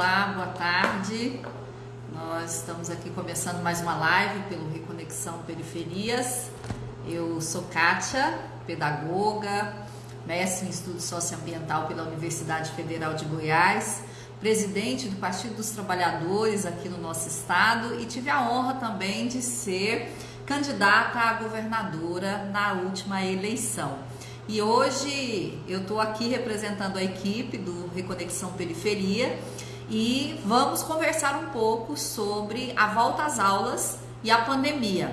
olá, boa tarde. Nós estamos aqui começando mais uma live pelo Reconexão Periferias. Eu sou Kátia, pedagoga, mestre em estudo socioambiental pela Universidade Federal de Goiás, presidente do Partido dos Trabalhadores aqui no nosso estado e tive a honra também de ser candidata a governadora na última eleição. E hoje eu estou aqui representando a equipe do Reconexão Periferia e vamos conversar um pouco sobre a volta às aulas e a pandemia.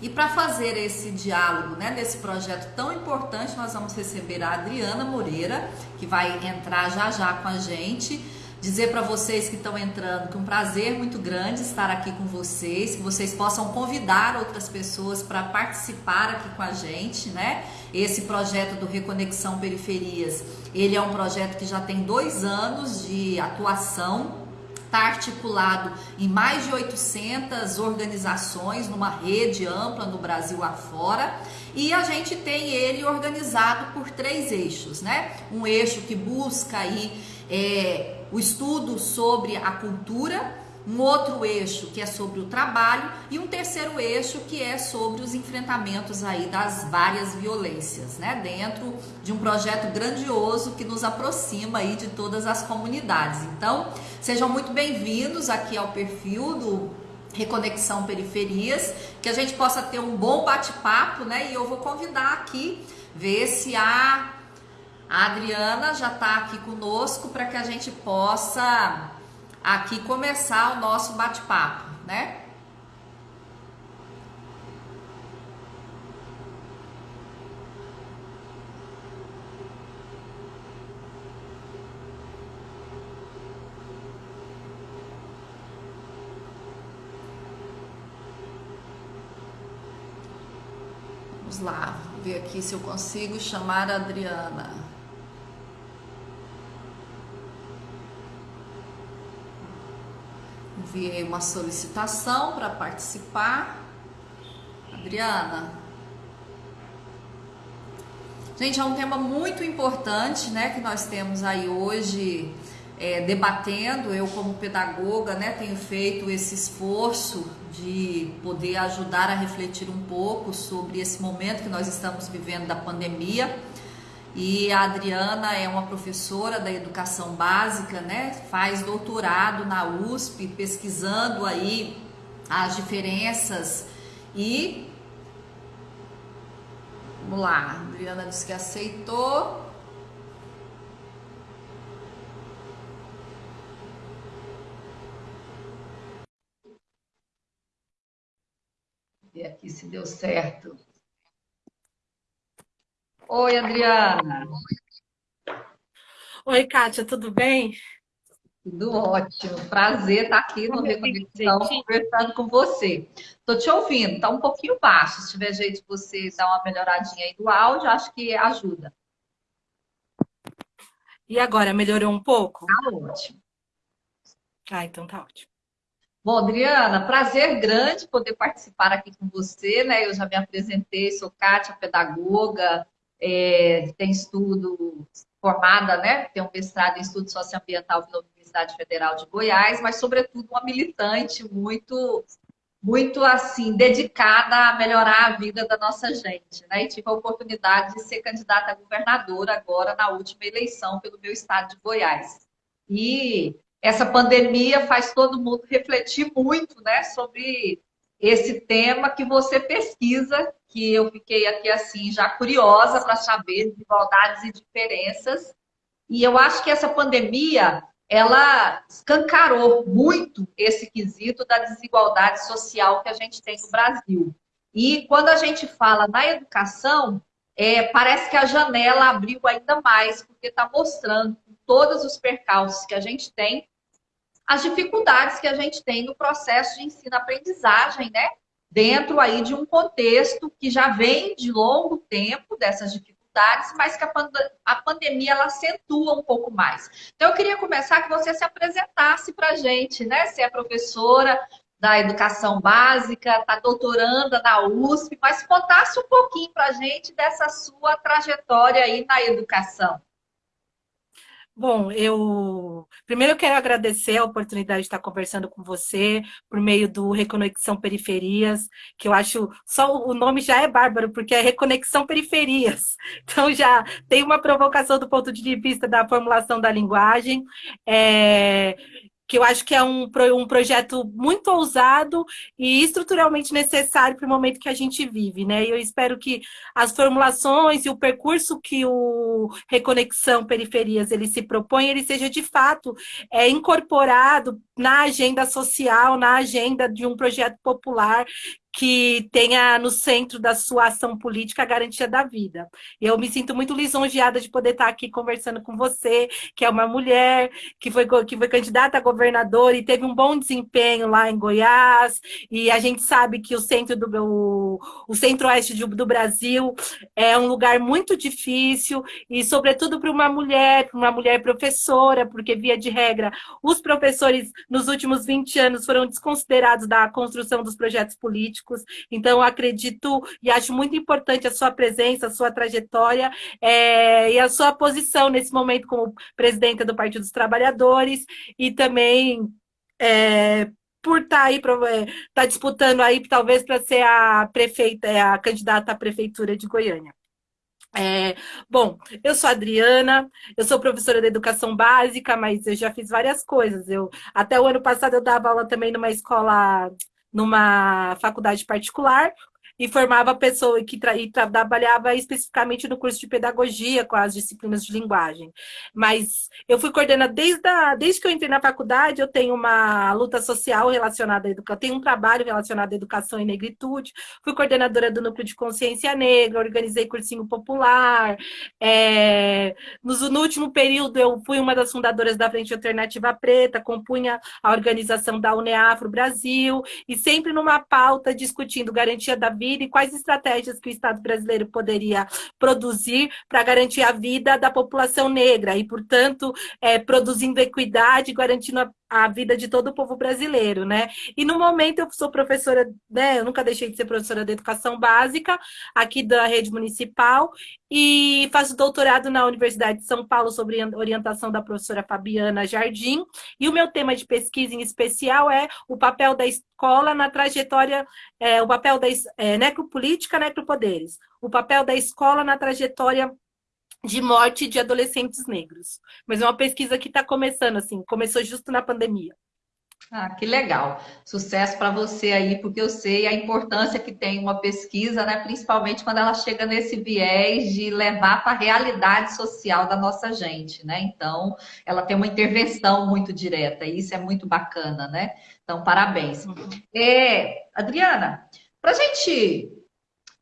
E para fazer esse diálogo, né, desse projeto tão importante, nós vamos receber a Adriana Moreira, que vai entrar já já com a gente dizer para vocês que estão entrando que é um prazer muito grande estar aqui com vocês, que vocês possam convidar outras pessoas para participar aqui com a gente, né? Esse projeto do Reconexão Periferias, ele é um projeto que já tem dois anos de atuação, está articulado em mais de 800 organizações, numa rede ampla no Brasil afora, e a gente tem ele organizado por três eixos, né? Um eixo que busca aí é, o estudo sobre a cultura, um outro eixo que é sobre o trabalho e um terceiro eixo que é sobre os enfrentamentos aí das várias violências, né? Dentro de um projeto grandioso que nos aproxima aí de todas as comunidades. Então, sejam muito bem-vindos aqui ao perfil do Reconexão Periferias, que a gente possa ter um bom bate-papo, né? E eu vou convidar aqui ver se há a Adriana já está aqui conosco para que a gente possa aqui começar o nosso bate-papo, né? Vamos lá, ver aqui se eu consigo chamar a Adriana. Enviei uma solicitação para participar. Adriana. Gente, é um tema muito importante, né, que nós temos aí hoje é, debatendo. Eu, como pedagoga, né, tenho feito esse esforço de poder ajudar a refletir um pouco sobre esse momento que nós estamos vivendo da pandemia. E a Adriana é uma professora da educação básica, né? Faz doutorado na USP, pesquisando aí as diferenças e Vamos lá, a Adriana disse que aceitou. E aqui se deu certo. Oi, Adriana. Oi, Kátia, tudo bem? Tudo ótimo. Prazer estar aqui no Reconexão conversando com você. Estou te ouvindo, está um pouquinho baixo. Se tiver jeito de você dar uma melhoradinha aí do áudio, acho que ajuda. E agora, melhorou um pouco? Tá ótimo. Ah, então tá ótimo. Bom, Adriana, prazer grande poder participar aqui com você, né? Eu já me apresentei, sou Kátia, pedagoga, é, tem estudo formada, né? Tem um mestrado em estudo socioambiental pela Universidade Federal de Goiás, mas sobretudo uma militante muito muito assim dedicada a melhorar a vida da nossa gente, né? E tive a oportunidade de ser candidata a governadora agora na última eleição pelo meu estado de Goiás. E essa pandemia faz todo mundo refletir muito, né, sobre esse tema que você pesquisa, que eu fiquei aqui assim já curiosa para saber desigualdades e diferenças. E eu acho que essa pandemia ela escancarou muito esse quesito da desigualdade social que a gente tem no Brasil. E quando a gente fala na educação, é, parece que a janela abriu ainda mais, porque está mostrando todos os percalços que a gente tem as dificuldades que a gente tem no processo de ensino-aprendizagem, né? Dentro aí de um contexto que já vem de longo tempo dessas dificuldades, mas que a, pand a pandemia ela acentua um pouco mais. Então, eu queria começar que você se apresentasse para a gente, né? Você é professora da educação básica, está doutoranda na USP, mas contasse um pouquinho para a gente dessa sua trajetória aí na educação. Bom, eu primeiro eu quero agradecer a oportunidade de estar conversando com você por meio do Reconexão Periferias, que eu acho só o nome já é bárbaro, porque é Reconexão Periferias. Então já tem uma provocação do ponto de vista da formulação da linguagem. É, que eu acho que é um, um projeto muito ousado e estruturalmente necessário para o momento que a gente vive, né? E eu espero que as formulações e o percurso que o Reconexão Periferias ele se propõe, ele seja de fato é, incorporado na agenda social, na agenda de um projeto popular que tenha no centro da sua ação política a garantia da vida. E eu me sinto muito lisonjeada de poder estar aqui conversando com você, que é uma mulher que foi, que foi candidata a governadora e teve um bom desempenho lá em Goiás, e a gente sabe que o centro do o, o centro-oeste do Brasil é um lugar muito difícil, e sobretudo para uma mulher, para uma mulher professora, porque via de regra, os professores nos últimos 20 anos foram desconsiderados da construção dos projetos políticos, políticos. Então, acredito e acho muito importante a sua presença, a sua trajetória é, e a sua posição nesse momento como presidenta do Partido dos Trabalhadores e também é, por estar tá aí, estar tá disputando aí, talvez para ser a prefeita, é, a candidata à prefeitura de Goiânia. É, bom, eu sou Adriana, eu sou professora de educação básica, mas eu já fiz várias coisas. Eu até o ano passado eu dava aula também numa escola numa faculdade particular, e formava pessoa que tra e trabalhava especificamente no curso de pedagogia com as disciplinas de linguagem. Mas eu fui coordenada desde, desde que eu entrei na faculdade, eu tenho uma luta social relacionada à educação, tenho um trabalho relacionado à educação e negritude, fui coordenadora do núcleo de consciência negra, organizei cursinho popular. É, no, no último período, eu fui uma das fundadoras da Frente Alternativa Preta, compunha a organização da UNEAFRO Brasil, e sempre numa pauta discutindo garantia da vida e quais estratégias que o Estado brasileiro poderia produzir para garantir a vida da população negra e, portanto, é, produzindo equidade, garantindo a a vida de todo o povo brasileiro, né? E no momento eu sou professora, né? Eu nunca deixei de ser professora de educação básica aqui da rede municipal e faço doutorado na Universidade de São Paulo sobre orientação da professora Fabiana Jardim. E o meu tema de pesquisa em especial é o papel da escola na trajetória, é, o papel da é, necropolítica, necropoderes, o papel da escola na trajetória de morte de adolescentes negros. Mas é uma pesquisa que está começando, assim, começou justo na pandemia. Ah, que legal. Sucesso para você aí, porque eu sei a importância que tem uma pesquisa, né? principalmente quando ela chega nesse viés de levar para a realidade social da nossa gente, né? Então, ela tem uma intervenção muito direta, e isso é muito bacana, né? Então, parabéns. Uhum. É, Adriana, para a gente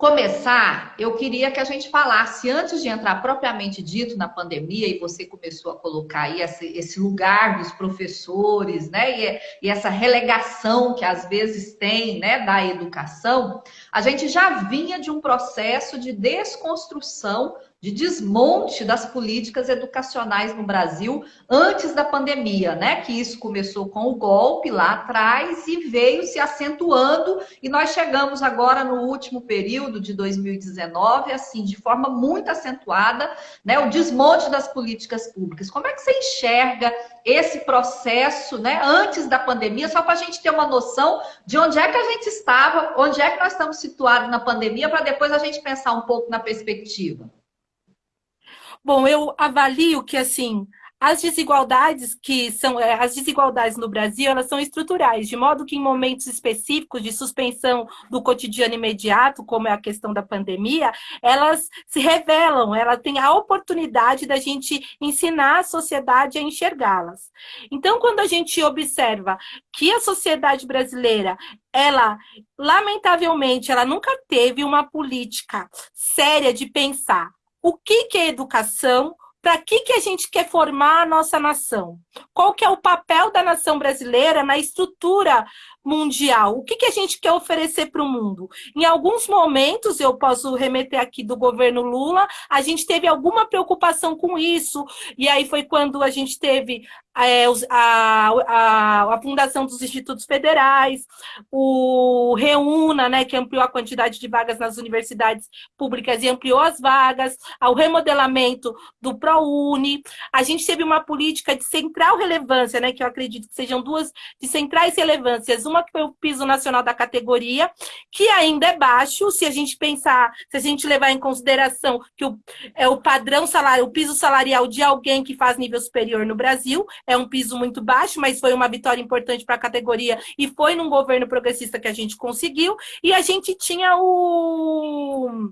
começar, eu queria que a gente falasse, antes de entrar propriamente dito na pandemia, e você começou a colocar aí esse, esse lugar dos professores, né, e, e, essa relegação que às vezes tem, né, da educação, a gente já vinha de um processo de desconstrução de desmonte das políticas educacionais no Brasil antes da pandemia, né? Que isso começou com o golpe lá atrás e veio se acentuando e nós chegamos agora no último período de 2019, assim, de forma muito acentuada, né? O desmonte das políticas públicas. Como é que você enxerga esse processo, né? Antes da pandemia, só para a gente ter uma noção de onde é que a gente estava, onde é que nós estamos situados na pandemia, para depois a gente pensar um pouco na perspectiva. Bom, eu avalio que, assim, as desigualdades que são é, as desigualdades no Brasil elas são estruturais de modo que em momentos específicos de suspensão do cotidiano imediato como é a questão da pandemia elas se revelam ela tem a oportunidade da gente ensinar a sociedade a enxergá-las. Então quando a gente observa que a sociedade brasileira ela lamentavelmente ela nunca teve uma política séria de pensar o que, que é educação, para que, que a gente quer formar a nossa nação? Qual que é o papel da nação brasileira na estrutura mundial. O que, que a gente quer oferecer para o mundo? Em alguns momentos, eu posso remeter aqui do governo Lula, a gente teve alguma preocupação com isso, e aí foi quando a gente teve a, a, a, fundação dos institutos federais, o Reúna, né, que ampliou a quantidade de vagas nas universidades públicas e ampliou as vagas, o remodelamento do ProUni. A gente teve uma política de central relevância, né, que eu acredito que sejam duas de centrais relevâncias. Uma que foi o piso nacional da categoria, que ainda é baixo, se a gente pensar, se a gente levar em consideração que o, é o padrão salário, o piso salarial de alguém que faz nível superior no Brasil, é um piso muito baixo, mas foi uma vitória importante para a categoria e foi num governo progressista que a gente conseguiu. E a gente tinha o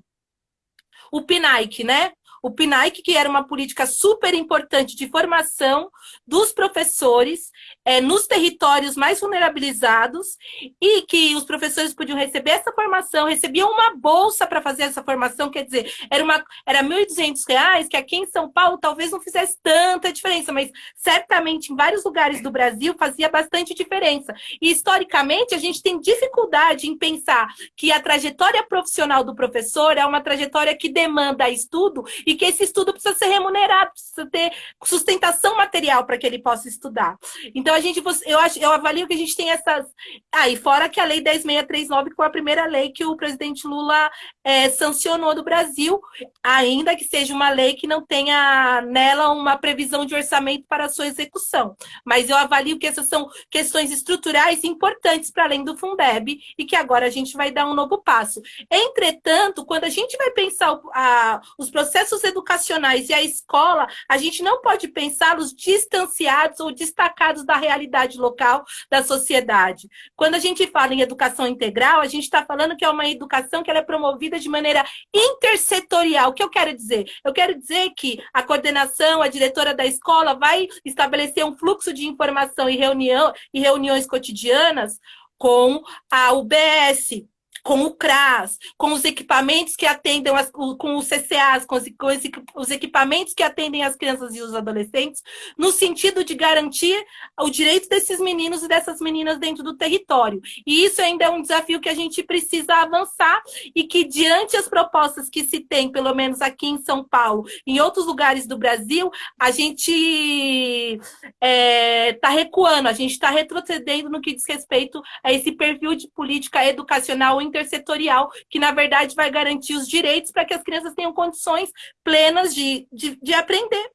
o PNAIC, né? O PNAIC, que era uma política super importante de formação dos professores é, nos territórios mais vulnerabilizados e que os professores podiam receber essa formação, recebiam uma bolsa para fazer essa formação, quer dizer, era, uma, era R$ 1.200, que aqui em São Paulo talvez não fizesse tanta diferença, mas certamente em vários lugares do Brasil fazia bastante diferença. E historicamente a gente tem dificuldade em pensar que a trajetória profissional do professor é uma trajetória que demanda estudo e que esse estudo precisa ser remunerado, precisa ter sustentação material para que ele possa estudar. Então, a gente, eu, acho, eu avalio que a gente tem essas... Ah, e fora que a Lei 10.639, que foi a primeira lei que o presidente Lula é, sancionou do Brasil, ainda que seja uma lei que não tenha nela uma previsão de orçamento para a sua execução. Mas eu avalio que essas são questões estruturais importantes para além do Fundeb e que agora a gente vai dar um novo passo. Entretanto, quando a gente vai pensar a, os processos educacionais e a escola, a gente não pode pensá-los distanciados ou destacados da realidade local da sociedade. Quando a gente fala em educação integral, a gente está falando que é uma educação que é promovida de maneira intersetorial. O que eu quero dizer? Eu quero dizer que a coordenação, a diretora da escola vai estabelecer um fluxo de informação e, reunião, e reuniões cotidianas com a UBS, com o CRAS, com os equipamentos que atendem, as, com os CCAs, com os, com os equipamentos que atendem as crianças e os adolescentes, no sentido de garantir o direito desses meninos e dessas meninas dentro do território. E isso ainda é um desafio que a gente precisa avançar e que, diante as propostas que se tem, pelo menos aqui em São Paulo, em outros lugares do Brasil, a gente está é, tá recuando, a gente está retrocedendo no que diz respeito a esse perfil de política educacional intersetorial, que na verdade vai garantir os direitos para que as crianças tenham condições plenas de, de, de aprender.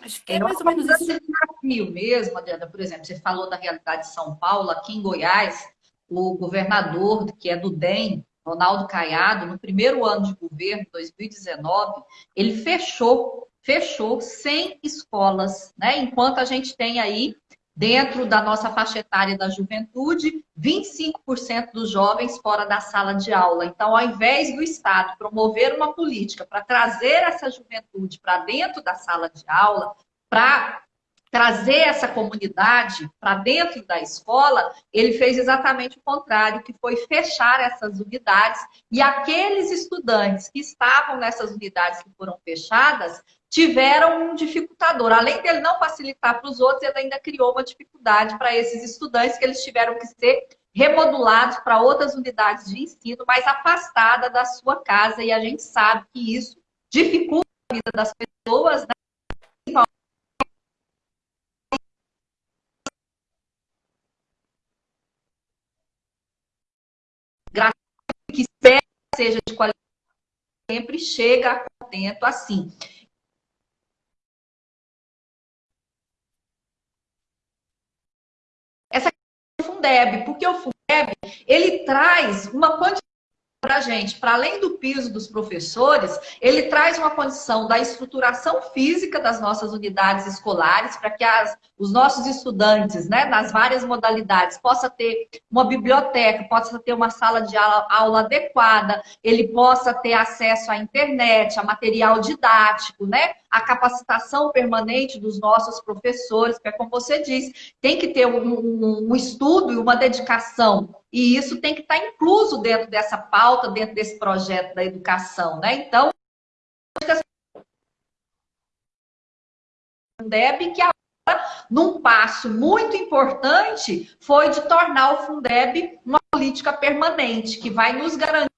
Acho que é mais ou menos isso. desafio mesmo, Adriana, por exemplo, você falou da realidade de São Paulo, aqui em Goiás, o governador, que é do DEM, Ronaldo Caiado, no primeiro ano de governo, 2019, ele fechou, fechou 100 escolas, né? Enquanto a gente tem aí Dentro da nossa faixa etária da juventude, 25% dos jovens fora da sala de aula. Então, ao invés do Estado promover uma política para trazer essa juventude para dentro da sala de aula, para trazer essa comunidade para dentro da escola, ele fez exatamente o contrário, que foi fechar essas unidades e aqueles estudantes que estavam nessas unidades que foram fechadas tiveram um dificultador. Além dele não facilitar para os outros, ele ainda criou uma dificuldade para esses estudantes que eles tiveram que ser remodulados para outras unidades de ensino, mais afastada da sua casa, e a gente sabe que isso dificulta a vida das pessoas, né? que espera seja de qualidade, sempre chega a contento assim. Fundeb, porque o Fundeb, ele traz uma quantidade para a gente, para além do piso dos professores, ele traz uma condição da estruturação física das nossas unidades escolares, para que as, os nossos estudantes, né, nas várias modalidades, possa ter uma biblioteca, possa ter uma sala de aula, aula adequada, ele possa ter acesso à internet, a material didático, né, a capacitação permanente dos nossos professores, que é como você disse, tem que ter um, um, um estudo e uma dedicação e isso tem que estar incluso dentro dessa pauta, dentro desse projeto da educação, né? Então, deve que a num passo muito importante, foi de tornar o Fundeb uma política permanente, que vai nos garantir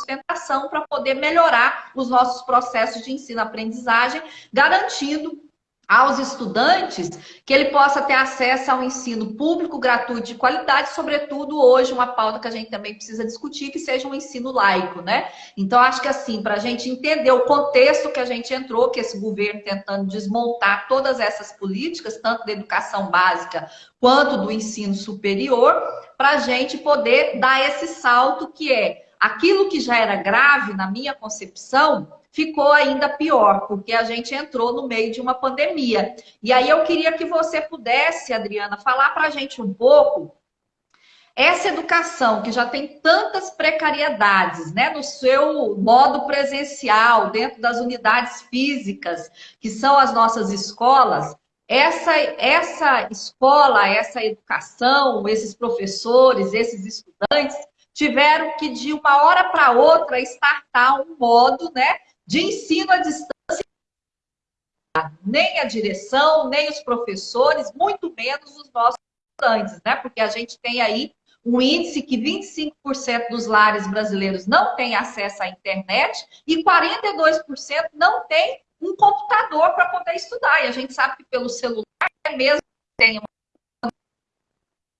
sustentação para poder melhorar os nossos processos de ensino-aprendizagem, garantindo aos estudantes que ele possa ter acesso ao ensino público, gratuito de qualidade, sobretudo hoje uma pauta que a gente também precisa discutir, que seja um ensino laico, né? Então, acho que assim, para a gente entender o contexto que a gente entrou, que esse governo tentando desmontar todas essas políticas, tanto da educação básica quanto do ensino superior, para a gente poder dar esse salto que é aquilo que já era grave na minha concepção, ficou ainda pior, porque a gente entrou no meio de uma pandemia. E aí eu queria que você pudesse, Adriana, falar para a gente um pouco essa educação que já tem tantas precariedades, né, no seu modo presencial, dentro das unidades físicas, que são as nossas escolas, essa, essa escola, essa educação, esses professores, esses estudantes, tiveram que, de uma hora para outra, startar um modo né, de ensino à distância. Nem a direção, nem os professores, muito menos os nossos estudantes, né? Porque a gente tem aí um índice que 25% dos lares brasileiros não têm acesso à internet e 42% não tem um computador para poder estudar. E a gente sabe que pelo celular, mesmo tem uma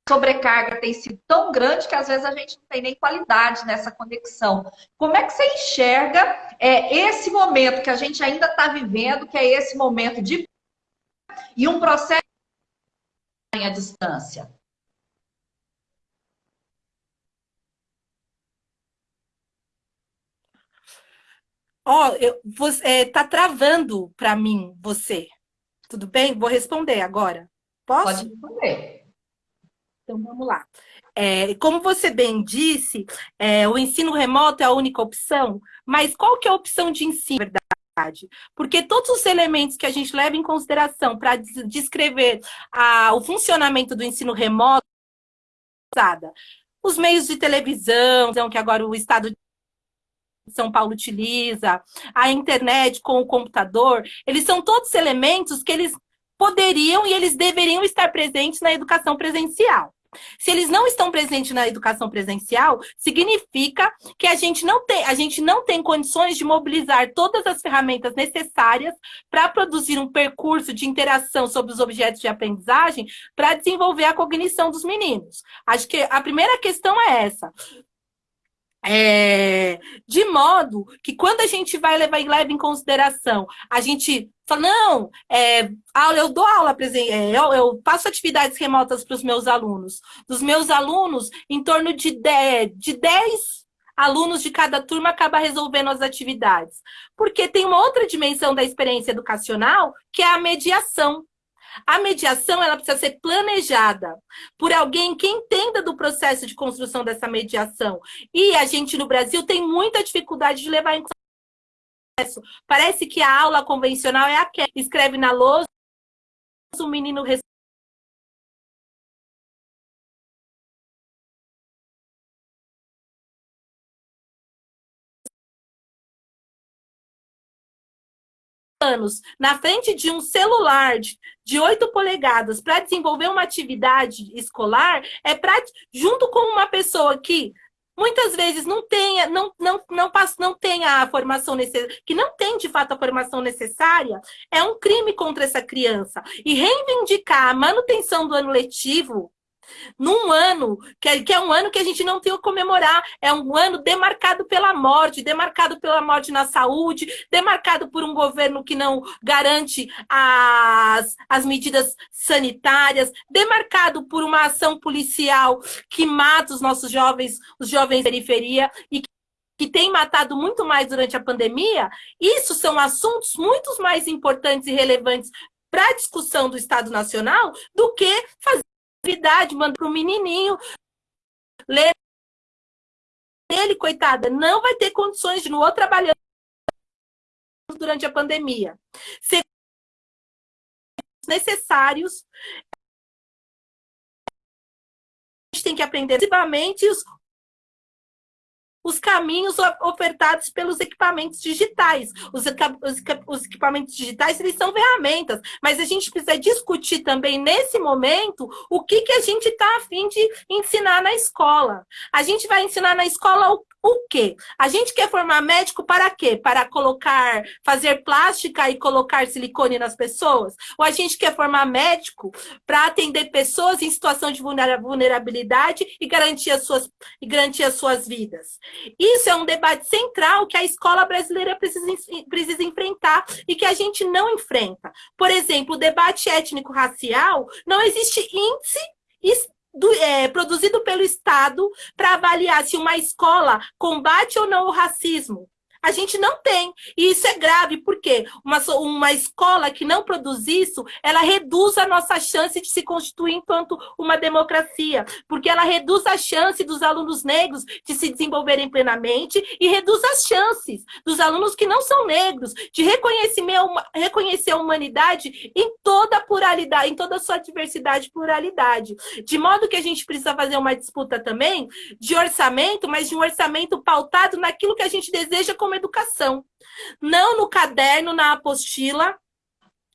sobrecarga tem sido tão grande que às vezes a gente não tem nem qualidade nessa conexão. Como é que você enxerga é, esse momento que a gente ainda está vivendo, que é esse momento de e um processo à distância? Ó, oh, você é, tá travando para mim você. Tudo bem? Vou responder agora. Posso? Pode responder. Então, vamos lá. É, como você bem disse, é, o ensino remoto é a única opção, mas qual que é a opção de ensino, verdade? Porque todos os elementos que a gente leva em consideração para descrever a, o funcionamento do ensino remoto, os meios de televisão, que agora o Estado de São Paulo utiliza, a internet com o computador, eles são todos elementos que eles poderiam e eles deveriam estar presentes na educação presencial. Se eles não estão presentes na educação presencial, significa que a gente não tem, a gente não tem condições de mobilizar todas as ferramentas necessárias para produzir um percurso de interação sobre os objetos de aprendizagem para desenvolver a cognição dos meninos. Acho que a primeira questão é essa. É, de modo que quando a gente vai levar leva em consideração, a gente fala, não, é, aula, eu dou aula, é, eu, eu passo atividades remotas para os meus alunos. Dos meus alunos, em torno de 10, de 10 alunos de cada turma acaba resolvendo as atividades. Porque tem uma outra dimensão da experiência educacional, que é a mediação. A mediação ela precisa ser planejada por alguém que entenda do processo de construção dessa mediação. E a gente no Brasil tem muita dificuldade de levar em processo. Parece que a aula convencional é aquela escreve na lousa, o menino anos na frente de um celular de, de 8 polegadas para desenvolver uma atividade escolar é pra, junto com uma pessoa que muitas vezes não tenha, não, não, não, passa, não tenha a formação necessária, que não tem de fato a formação necessária, é um crime contra essa criança. E reivindicar a manutenção do ano letivo num ano, que é, que é um ano que a gente não tem o comemorar, é um ano demarcado pela morte, demarcado pela morte na saúde, demarcado por um governo que não garante as, as medidas sanitárias, demarcado por uma ação policial que mata os nossos jovens, os jovens da periferia e que tem matado muito mais durante a pandemia, isso são assuntos muito mais importantes e relevantes para a discussão do Estado Nacional do que fazer atividade, manda para o menininho. Ler ele, coitada, não vai ter condições de não trabalhando durante a pandemia. Ser necessários. A gente tem que aprender. Ativamente os os caminhos ofertados pelos equipamentos digitais. Os, os, equipamentos digitais, eles são ferramentas, mas a gente precisa discutir também, nesse momento, o que, que a gente está afim de ensinar na escola. A gente vai ensinar na escola o, o quê? A gente quer formar médico para quê? Para colocar, fazer plástica e colocar silicone nas pessoas? Ou a gente quer formar médico para atender pessoas em situação de vulnerabilidade e garantir as suas, e garantir as suas vidas? Isso é um debate central que a escola brasileira precisa, precisa enfrentar e que a gente não enfrenta. Por exemplo, o debate étnico-racial, não existe índice do, é, produzido pelo Estado para avaliar se uma escola combate ou não o racismo. A gente não tem. E isso é grave, porque uma, uma escola que não produz isso, ela reduz a nossa chance de se constituir enquanto uma democracia. Porque ela reduz a chance dos alunos negros de se desenvolverem plenamente e reduz as chances dos alunos que não são negros de reconhecer, reconhecer a humanidade em toda a pluralidade, em toda a sua diversidade e pluralidade. De modo que a gente precisa fazer uma disputa também de orçamento, mas de um orçamento pautado naquilo que a gente deseja como educação. Não no caderno, na apostila,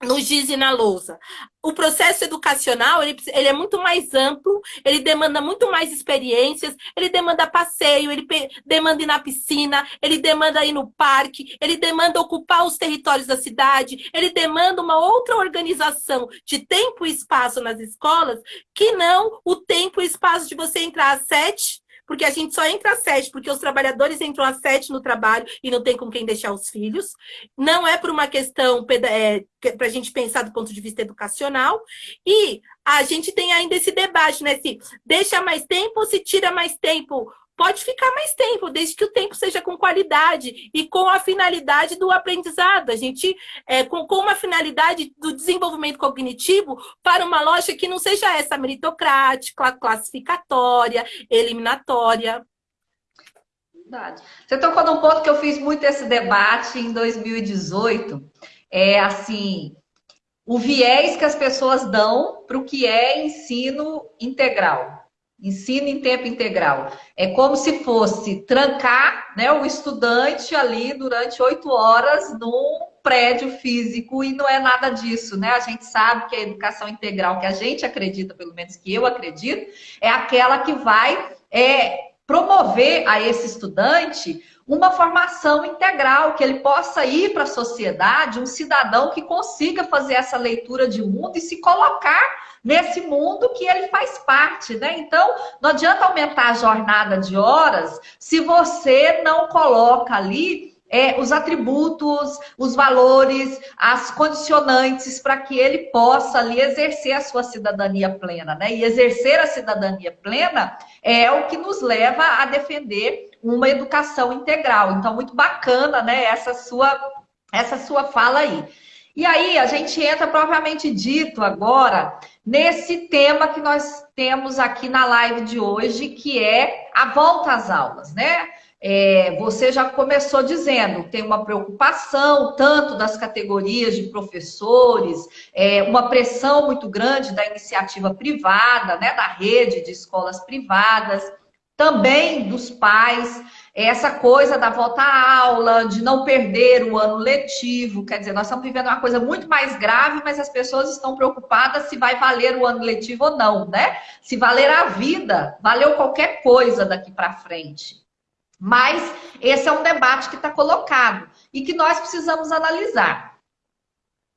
no giz e na lousa. O processo educacional, ele, ele, é muito mais amplo, ele demanda muito mais experiências, ele demanda passeio, ele demanda ir na piscina, ele demanda ir no parque, ele demanda ocupar os territórios da cidade, ele demanda uma outra organização de tempo e espaço nas escolas, que não o tempo e espaço de você entrar às sete, porque a gente só entra às sete, porque os trabalhadores entram às sete no trabalho e não tem com quem deixar os filhos. Não é por uma questão é, para a gente pensar do ponto de vista educacional. E a gente tem ainda esse debate, né? Se deixa mais tempo ou se tira mais tempo pode ficar mais tempo, desde que o tempo seja com qualidade e com a finalidade do aprendizado. A gente, é, com, com uma finalidade do desenvolvimento cognitivo para uma lógica que não seja essa meritocrática, classificatória, eliminatória. Verdade. Você tocou num ponto que eu fiz muito esse debate em 2018. É assim, o viés que as pessoas dão para o que é ensino integral. Ensino em tempo integral. É como se fosse trancar né, o estudante ali durante oito horas num prédio físico e não é nada disso, né? A gente sabe que a educação integral que a gente acredita, pelo menos que eu acredito, é aquela que vai é, promover a esse estudante uma formação integral, que ele possa ir para a sociedade, um cidadão que consiga fazer essa leitura de mundo e se colocar nesse mundo que ele faz parte, né? Então, não adianta aumentar a jornada de horas se você não coloca ali é, os atributos, os valores, as condicionantes para que ele possa ali exercer a sua cidadania plena, né? E exercer a cidadania plena é o que nos leva a defender uma educação integral. Então, muito bacana, né? Essa sua, essa sua fala aí. E aí, a gente entra propriamente dito agora nesse tema que nós temos aqui na live de hoje, que é a volta às aulas, né? É, você já começou dizendo, tem uma preocupação tanto das categorias de professores, é, uma pressão muito grande da iniciativa privada, né, da rede de escolas privadas, também dos pais essa coisa da volta à aula, de não perder o ano letivo, quer dizer, nós estamos vivendo uma coisa muito mais grave, mas as pessoas estão preocupadas se vai valer o ano letivo ou não, né? Se valer a vida, valeu qualquer coisa daqui para frente. Mas esse é um debate que está colocado e que nós precisamos analisar.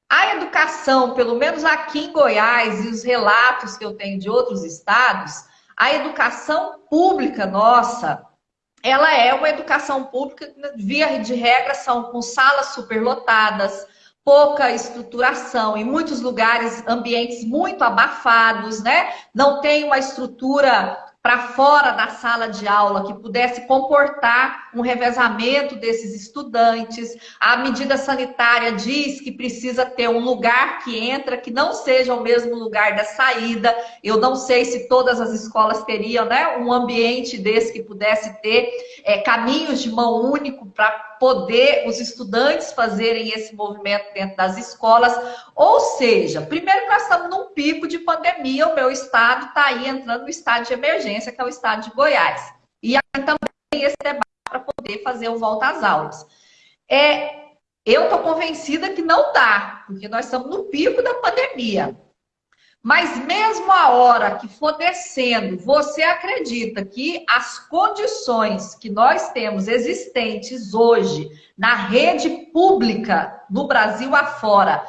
A educação, pelo menos aqui em Goiás, e os relatos que eu tenho de outros estados, a educação pública nossa, ela é uma educação pública, via de regra, são com salas superlotadas, pouca estruturação, em muitos lugares, ambientes muito abafados, né? Não tem uma estrutura para fora da sala de aula que pudesse comportar um revezamento desses estudantes. A medida sanitária diz que precisa ter um lugar que entra que não seja o mesmo lugar da saída. Eu não sei se todas as escolas teriam né, um ambiente desse que pudesse ter é, caminhos de mão único para poder os estudantes fazerem esse movimento dentro das escolas. Ou seja, primeiro nós estamos num pico de pandemia, o meu estado está aí entrando no estado de emergência, que é o estado de Goiás. E aí também esse debate para poder fazer o volta às aulas. É, eu estou convencida que não dá, porque nós estamos no pico da pandemia. Mas mesmo a hora que for descendo, você acredita que as condições que nós temos existentes hoje na rede pública no Brasil afora,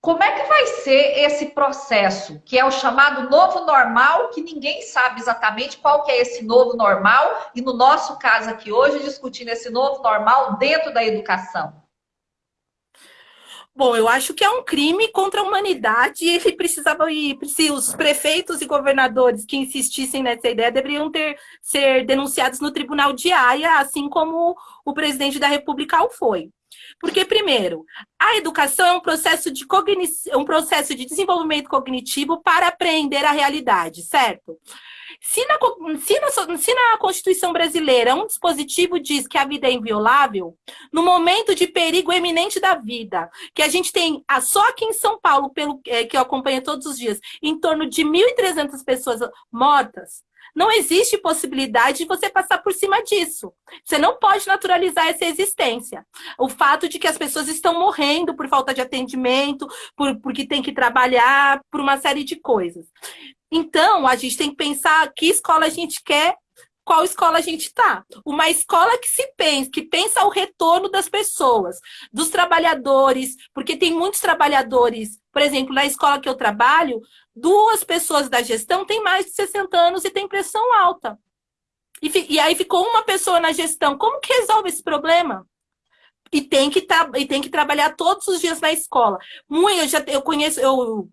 como é que vai ser esse processo, que é o chamado novo normal, que ninguém sabe exatamente qual que é esse novo normal, e no nosso caso aqui hoje, discutindo esse novo normal dentro da educação? Bom, eu acho que é um crime contra a humanidade e ele precisava ir. Se os prefeitos e governadores que insistissem nessa ideia deveriam ter ser denunciados no Tribunal de Haia, assim como o presidente da República o foi. Porque, primeiro, a educação é um processo de, cogni... um processo de desenvolvimento cognitivo para aprender a realidade, certo? Se na, se, na, se na, Constituição brasileira um dispositivo diz que a vida é inviolável, no momento de perigo eminente da vida, que a gente tem só aqui em São Paulo, pelo é, que eu acompanho todos os dias, em torno de 1.300 pessoas mortas, não existe possibilidade de você passar por cima disso. Você não pode naturalizar essa existência. O fato de que as pessoas estão morrendo por falta de atendimento, por, porque tem que trabalhar, por uma série de coisas. Então, a gente tem que pensar que escola a gente quer qual escola a gente está. Uma escola que se pensa, que pensa o retorno das pessoas, dos trabalhadores, porque tem muitos trabalhadores, por exemplo, na escola que eu trabalho, duas pessoas da gestão têm mais de 60 anos e têm pressão alta. E, e aí ficou uma pessoa na gestão. Como que resolve esse problema? E tem que, e tem que trabalhar todos os dias na escola. Muito, eu já eu conheço, eu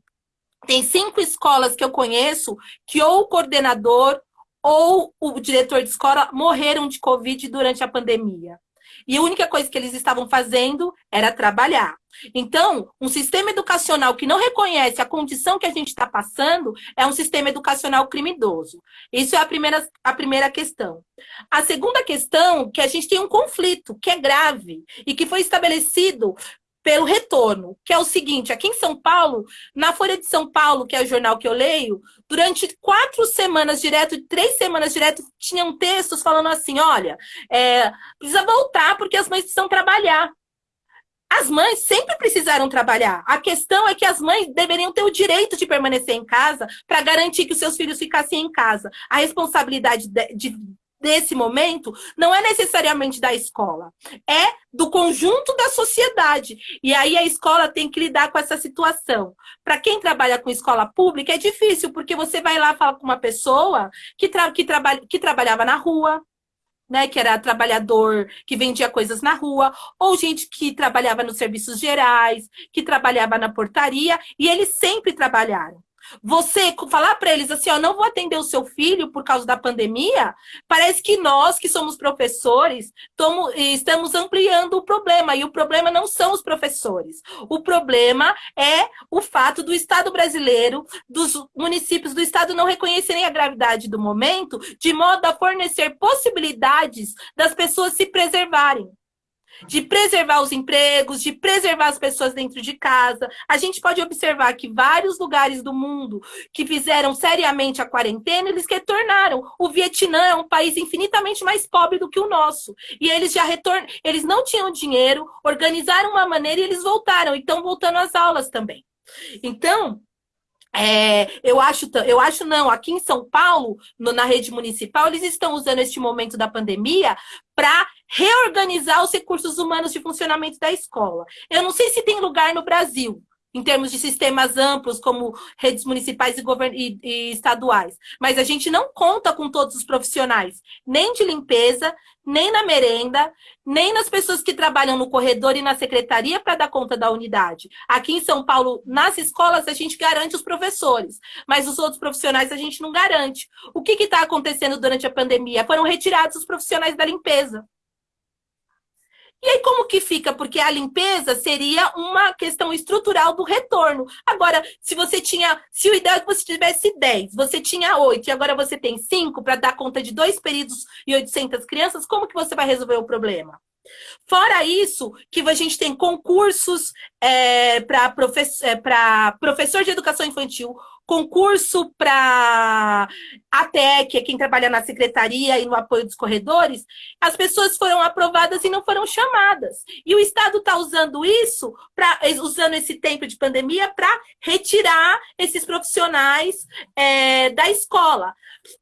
tem cinco escolas que eu conheço que ou o coordenador ou o diretor de escola morreram de Covid durante a pandemia. E a única coisa que eles estavam fazendo era trabalhar. Então, um sistema educacional que não reconhece a condição que a gente está passando é um sistema educacional criminoso. Isso é a primeira, a primeira questão. A segunda questão, que a gente tem um conflito, que é grave, e que foi estabelecido pelo retorno, que é o seguinte, aqui em São Paulo, na Folha de São Paulo, que é o jornal que eu leio, durante quatro semanas direto, três semanas direto, tinham textos falando assim, olha, é, precisa voltar porque as mães precisam trabalhar. As mães sempre precisaram trabalhar. A questão é que as mães deveriam ter o direito de permanecer em casa para garantir que os seus filhos ficassem em casa. A responsabilidade de, de desse momento não é necessariamente da escola, é do conjunto da sociedade. E aí a escola tem que lidar com essa situação. Para quem trabalha com escola pública é difícil, porque você vai lá falar com uma pessoa que, tra que, traba que trabalhava na rua, né, que era trabalhador que vendia coisas na rua, ou gente que trabalhava nos serviços gerais, que trabalhava na portaria, e eles sempre trabalharam. Você falar para eles assim, ó, não vou atender o seu filho por causa da pandemia, parece que nós que somos professores tomo, estamos ampliando o problema. E o problema não são os professores. O problema é o fato do Estado brasileiro, dos municípios do Estado não reconhecerem a gravidade do momento, de modo a fornecer possibilidades das pessoas se preservarem de preservar os empregos, de preservar as pessoas dentro de casa. A gente pode observar que vários lugares do mundo que fizeram seriamente a quarentena, eles retornaram. O Vietnã é um país infinitamente mais pobre do que o nosso. E eles já retornam, eles não tinham dinheiro, organizaram uma maneira e eles voltaram. E estão voltando às aulas também. Então, é, eu acho, eu acho não, aqui em São Paulo, no, na rede municipal, eles estão usando este momento da pandemia para reorganizar os recursos humanos de funcionamento da escola. Eu não sei se tem lugar no Brasil, em termos de sistemas amplos, como redes municipais e, e, e, estaduais. Mas a gente não conta com todos os profissionais, nem de limpeza, nem na merenda, nem nas pessoas que trabalham no corredor e na secretaria para dar conta da unidade. Aqui em São Paulo, nas escolas, a gente garante os professores, mas os outros profissionais a gente não garante. O que está acontecendo durante a pandemia? Foram retirados os profissionais da limpeza. E aí como que fica? Porque a limpeza seria uma questão estrutural do retorno. Agora, se você tinha, se o ideal é que você tivesse 10, você tinha 8 e agora você tem 5 para dar conta de dois períodos e 800 crianças, como que você vai resolver o problema? Fora isso, que a gente tem concursos é, para professor, é, professor de educação infantil, concurso para ATE, que é quem trabalha na secretaria e no apoio dos corredores, as pessoas foram aprovadas e não foram chamadas. E o Estado está usando isso, pra, usando esse tempo de pandemia, para retirar esses profissionais é, da escola.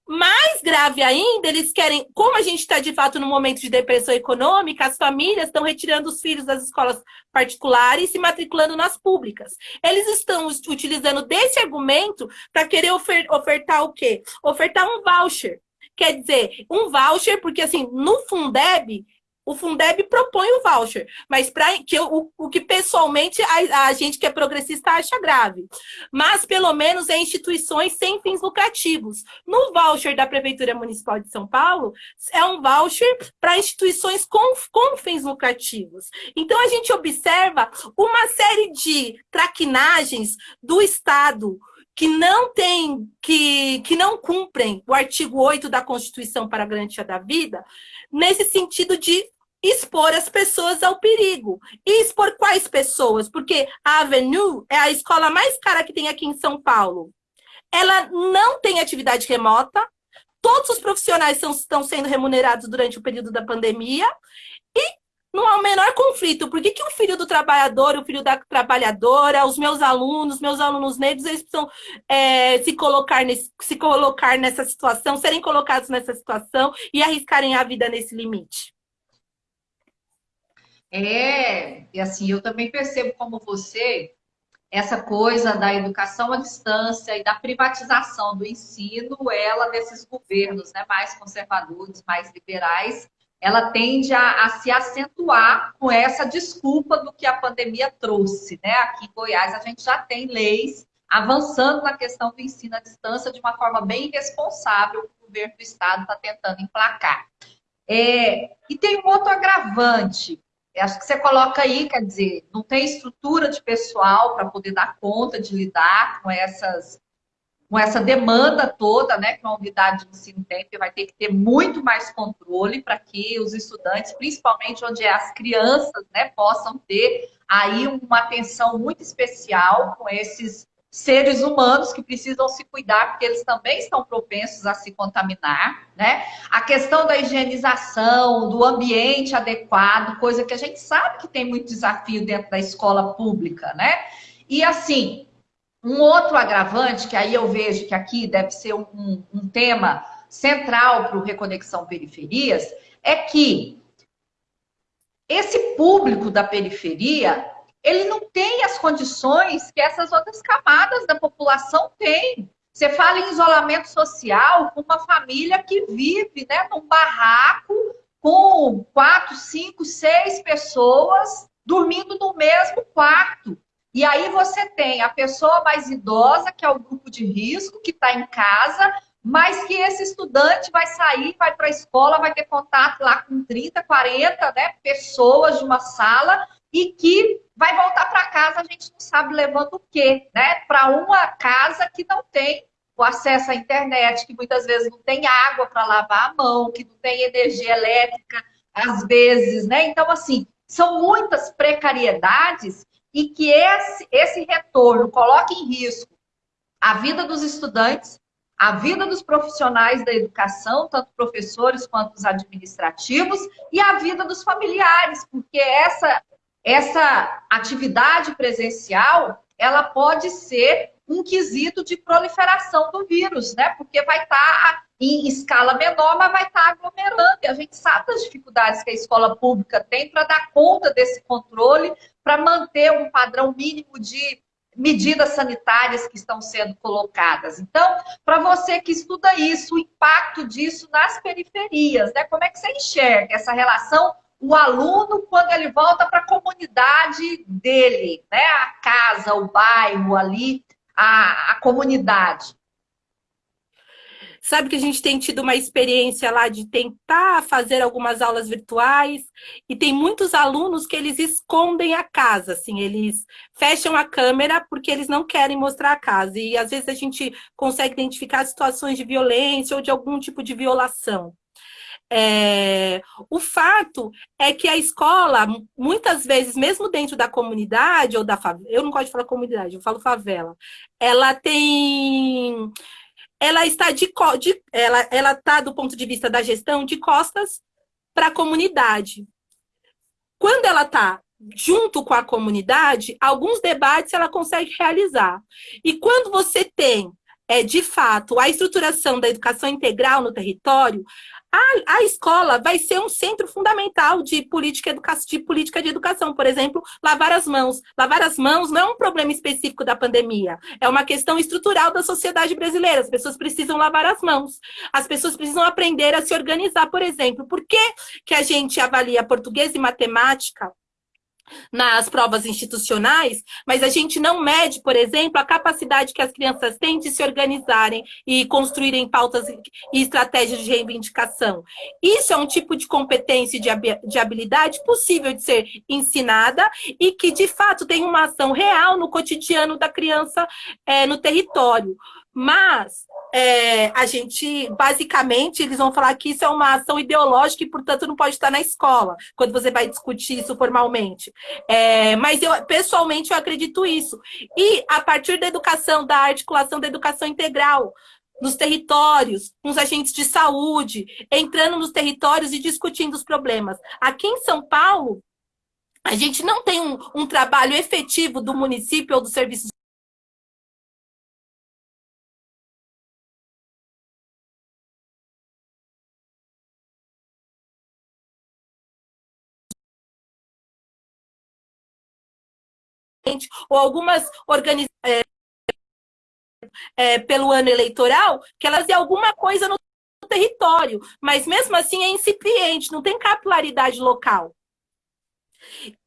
Mais grave ainda, eles querem, como a gente está de fato no momento de depressão econômica, as famílias estão retirando os filhos das escolas particulares e se matriculando nas públicas. Eles estão utilizando desse argumento para querer ofer ofertar o quê? Ofertar um voucher. Quer dizer, um voucher, porque assim, no Fundeb, o Fundeb propõe o voucher, mas para que o, o que pessoalmente a, a, gente que é progressista acha grave. Mas pelo menos é instituições sem fins lucrativos. No voucher da Prefeitura Municipal de São Paulo, é um voucher para instituições com, com fins lucrativos. Então a gente observa uma série de traquinagens do Estado que não tem, que, que não cumprem o artigo 8 da Constituição para a garantia da vida, nesse sentido de expor as pessoas ao perigo. E expor quais pessoas? Porque a Avenue é a escola mais cara que tem aqui em São Paulo. Ela não tem atividade remota, todos os profissionais são, estão sendo remunerados durante o período da pandemia e não há o menor conflito. Por que, que o filho do trabalhador, o filho da trabalhadora, os meus alunos, meus alunos negros, eles precisam é, se, colocar nesse, se colocar nessa situação, serem colocados nessa situação e arriscarem a vida nesse limite? É, e assim, eu também percebo como você essa coisa da educação à distância e da privatização do ensino, ela desses governos né, mais conservadores, mais liberais, ela tende a, a, se acentuar com essa desculpa do que a pandemia trouxe. Né? Aqui em Goiás a gente já tem leis avançando na questão do ensino à distância de uma forma bem responsável que o governo do estado está tentando emplacar. É, e tem um outro agravante, acho que você coloca aí, quer dizer, não tem estrutura de pessoal para poder dar conta de lidar com essas com essa demanda toda, né, que uma unidade de ensino tem, vai ter que ter muito mais controle para que os estudantes, principalmente onde é as crianças, né, possam ter aí uma atenção muito especial com esses seres humanos que precisam se cuidar, porque eles também estão propensos a se contaminar, né? A questão da higienização, do ambiente adequado, coisa que a gente sabe que tem muito desafio dentro da escola pública, né? E assim, um outro agravante, que aí eu vejo que aqui deve ser um, um tema central para o Reconexão Periferias, é que esse público da periferia ele não tem as condições que essas outras camadas da população têm. Você fala em isolamento social com uma família que vive né, num barraco com quatro, cinco, seis pessoas dormindo no mesmo quarto. E aí você tem a pessoa mais idosa, que é o grupo de risco, que está em casa, mas que esse estudante vai sair, vai para a escola, vai ter contato lá com 30, 40 né, pessoas de uma sala e que vai voltar para casa, a gente não sabe levando o quê, né? Para uma casa que não tem o acesso à internet, que muitas vezes não tem água para lavar a mão, que não tem energia elétrica, às vezes, né? Então, assim, são muitas precariedades e que esse, esse retorno coloca em risco a vida dos estudantes, a vida dos profissionais da educação, tanto professores quanto os administrativos, e a vida dos familiares, porque essa essa atividade presencial, ela pode ser um quesito de proliferação do vírus, né? Porque vai estar tá em escala menor, mas vai estar tá aglomerando. E a gente sabe das dificuldades que a escola pública tem para dar conta desse controle, para manter um padrão mínimo de medidas sanitárias que estão sendo colocadas. Então, para você que estuda isso, o impacto disso nas periferias, né? Como é que você enxerga essa relação o aluno quando ele volta para a comunidade dele, né? A casa, o bairro ali, a, a comunidade. Sabe que a gente tem tido uma experiência lá de tentar fazer algumas aulas virtuais e tem muitos alunos que eles escondem a casa, assim, eles fecham a câmera porque eles não querem mostrar a casa e às vezes a gente consegue identificar situações de violência ou de algum tipo de violação. É, o fato é que a escola, muitas vezes, mesmo dentro da comunidade ou da favela, eu não gosto de falar comunidade, eu falo favela, ela tem. Ela está de, de ela, ela está do ponto de vista da gestão de costas para a comunidade. Quando ela está junto com a comunidade, alguns debates ela consegue realizar. E quando você tem, é, de fato, a estruturação da educação integral no território, a, a escola vai ser um centro fundamental de política, educa de política de educação. Por exemplo, lavar as mãos. Lavar as mãos não é um problema específico da pandemia, é uma questão estrutural da sociedade brasileira. As pessoas precisam lavar as mãos. As pessoas precisam aprender a se organizar, por exemplo. Por que, que a gente avalia português e matemática nas provas institucionais, mas a gente não mede, por exemplo, a capacidade que as crianças têm de se organizarem e construírem pautas e estratégias de reivindicação. Isso é um tipo de competência e de habilidade possível de ser ensinada e que, de fato, tem uma ação real no cotidiano da criança é, no território. Mas é, a gente, basicamente, eles vão falar que isso é uma ação ideológica e, portanto, não pode estar na escola, quando você vai discutir isso formalmente. É, mas eu, pessoalmente, eu acredito isso. E a partir da educação, da articulação da educação integral, nos territórios, com os agentes de saúde, entrando nos territórios e discutindo os problemas. Aqui em São Paulo, a gente não tem um, um trabalho efetivo do município ou do serviço ou algumas organizações é, é, pelo ano eleitoral, que elas têm alguma coisa no território, mas mesmo assim é incipiente, não tem capilaridade local.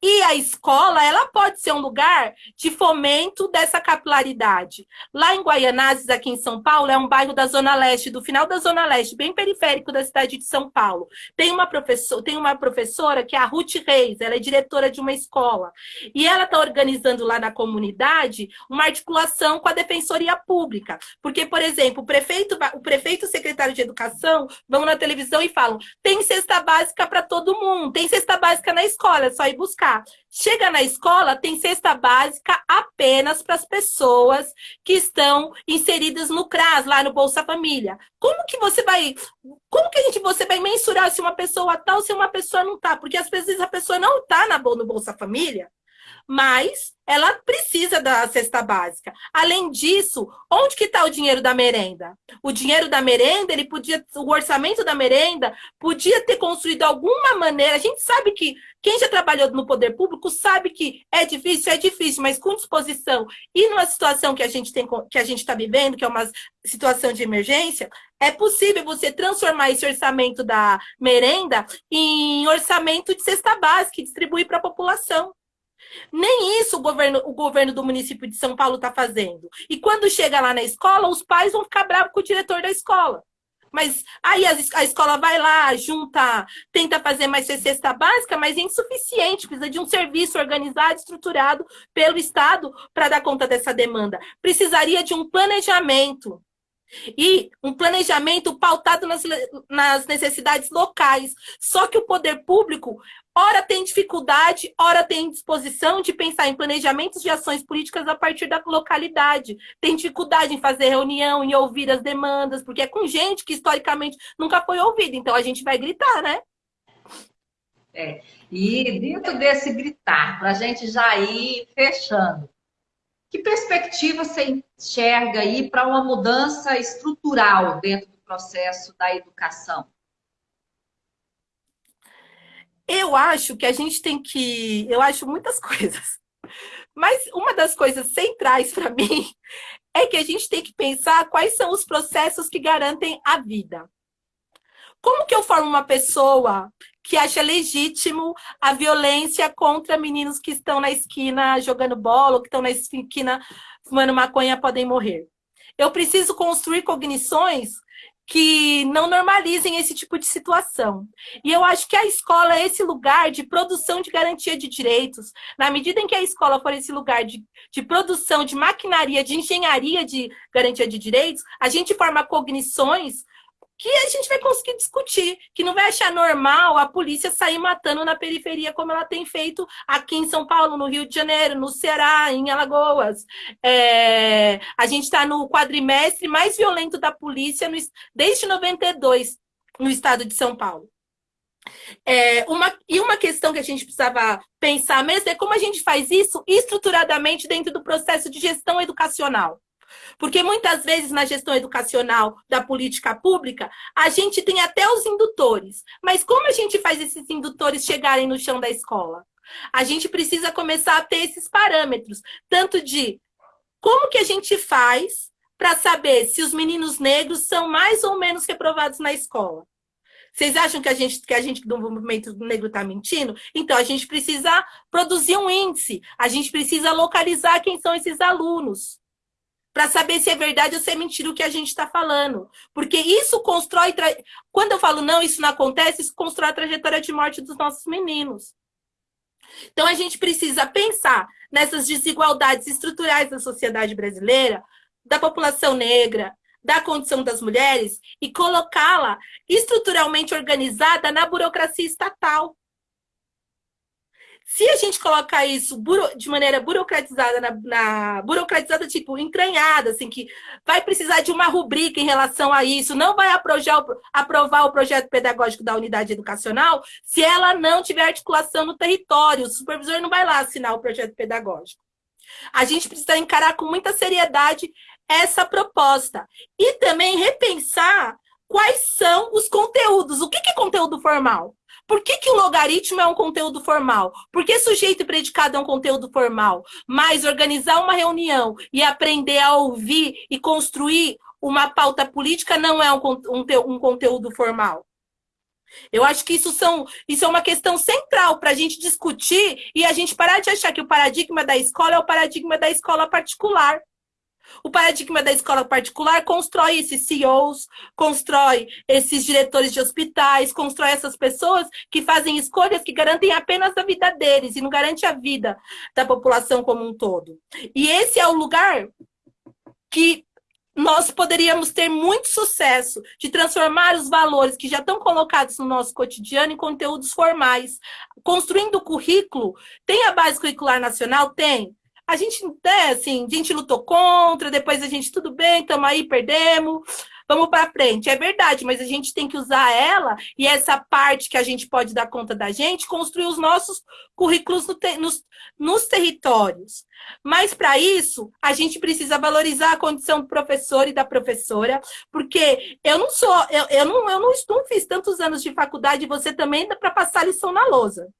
E a escola, ela pode ser um lugar de fomento dessa capilaridade. Lá em Guaianazes, aqui em São Paulo, é um bairro da Zona Leste, do final da Zona Leste, bem periférico da cidade de São Paulo. Tem uma, professor, tem uma professora que é a Ruth Reis, ela é diretora de uma escola. E ela está organizando lá na comunidade uma articulação com a Defensoria Pública. Porque, por exemplo, o prefeito, o prefeito e o secretário de Educação vão na televisão e falam: tem cesta básica para todo mundo, tem cesta básica na escola, é só ir buscar. Chega na escola, tem cesta básica apenas para as pessoas que estão inseridas no CRAS, lá no Bolsa Família. Como que você vai. Como que a gente você vai mensurar se uma pessoa está ou se uma pessoa não está? Porque às vezes a pessoa não está no Bolsa Família, mas ela precisa da cesta básica. Além disso, onde que está o dinheiro da merenda? O dinheiro da merenda, ele podia, o orçamento da merenda podia ter construído alguma maneira. A gente sabe que quem já trabalhou no poder público sabe que é difícil, é difícil, mas com disposição e numa situação que a gente tem, que a gente está vivendo, que é uma situação de emergência, é possível você transformar esse orçamento da merenda em orçamento de cesta básica e distribuir para a população. Nem isso o governo, o governo do município de São Paulo está fazendo. E quando chega lá na escola, os pais vão ficar bravos com o diretor da escola. Mas aí a, escola vai lá, junta, tenta fazer mais cesta básica, mas é insuficiente, precisa de um serviço organizado, estruturado pelo Estado para dar conta dessa demanda. Precisaria de um planejamento. E um planejamento pautado nas, nas necessidades locais. Só que o poder público ora tem dificuldade, ora tem disposição de pensar em planejamentos de ações políticas a partir da localidade. Tem dificuldade em fazer reunião, em ouvir as demandas, porque é com gente que historicamente nunca foi ouvida. Então a gente vai gritar, né? É. E dentro desse gritar, para a gente já ir fechando, que perspectiva você enxerga aí para uma mudança estrutural dentro do processo da educação? Eu acho que a gente tem que. Eu acho muitas coisas. Mas uma das coisas centrais para mim é que a gente tem que pensar quais são os processos que garantem a vida. Como que eu formo uma pessoa que acha legítimo a violência contra meninos que estão na esquina jogando bola, ou que estão na esquina fumando maconha podem morrer? Eu preciso construir cognições que não normalizem esse tipo de situação. E eu acho que a escola é esse lugar de produção de garantia de direitos. Na medida em que a escola for esse lugar de, de produção de maquinaria, de engenharia de garantia de direitos, a gente forma cognições que a gente vai conseguir discutir, que não vai achar normal a polícia sair matando na periferia como ela tem feito aqui em São Paulo, no Rio de Janeiro, no Ceará, em Alagoas. É, a gente está no quadrimestre mais violento da polícia no, desde 92 no estado de São Paulo. É, uma, e uma questão que a gente precisava pensar mesmo é como a gente faz isso estruturadamente dentro do processo de gestão educacional. Porque muitas vezes na gestão educacional da política pública, a gente tem até os indutores. Mas como a gente faz esses indutores chegarem no chão da escola? A gente precisa começar a ter esses parâmetros, tanto de como que a gente faz para saber se os meninos negros são mais ou menos reprovados na escola. Vocês acham que a gente, que a gente do movimento negro está mentindo? Então, a gente precisa produzir um índice, a gente precisa localizar quem são esses alunos para saber se é verdade ou se é mentira o que a gente está falando. Porque isso constrói. Tra... Quando eu falo não, isso não acontece, isso constrói a trajetória de morte dos nossos meninos. Então a gente precisa pensar nessas desigualdades estruturais da sociedade brasileira, da população negra, da condição das mulheres e colocá-la estruturalmente organizada na burocracia estatal. Se a gente colocar isso de maneira burocratizada, na, na, burocratizada, tipo, entranhada, assim, que vai precisar de uma rubrica em relação a isso, não vai aprovar, aprovar o projeto pedagógico da unidade educacional se ela não tiver articulação no território. O supervisor não vai lá assinar o projeto pedagógico. A gente precisa encarar com muita seriedade essa proposta. E também repensar quais são os conteúdos. O que é conteúdo formal? Por que, que o logaritmo é um conteúdo formal? Por que sujeito e predicado é um conteúdo formal? Mas organizar uma reunião e aprender a ouvir e construir uma pauta política não é um, um, um conteúdo formal. Eu acho que isso, são, isso é uma questão central para a gente discutir e a gente parar de achar que o paradigma da escola é o paradigma da escola particular. O paradigma da escola particular constrói esses CEOs, constrói esses diretores de hospitais, constrói essas pessoas que fazem escolhas que garantem apenas a vida deles e não garante a vida da população como um todo. E esse é o lugar que nós poderíamos ter muito sucesso de transformar os valores que já estão colocados no nosso cotidiano em conteúdos formais. Construindo o currículo, tem a base curricular nacional? Tem a gente, né, assim, a gente lutou contra, depois a gente, tudo bem, estamos aí, perdemos, vamos para frente. É verdade, mas a gente tem que usar ela e essa parte que a gente pode dar conta da gente, construir os nossos currículos no te, nos, nos territórios. Mas para isso, a gente precisa valorizar a condição do professor e da professora, porque eu não sou, eu, eu, não, eu não, não fiz tantos anos de faculdade, você também dá para passar lição na lousa.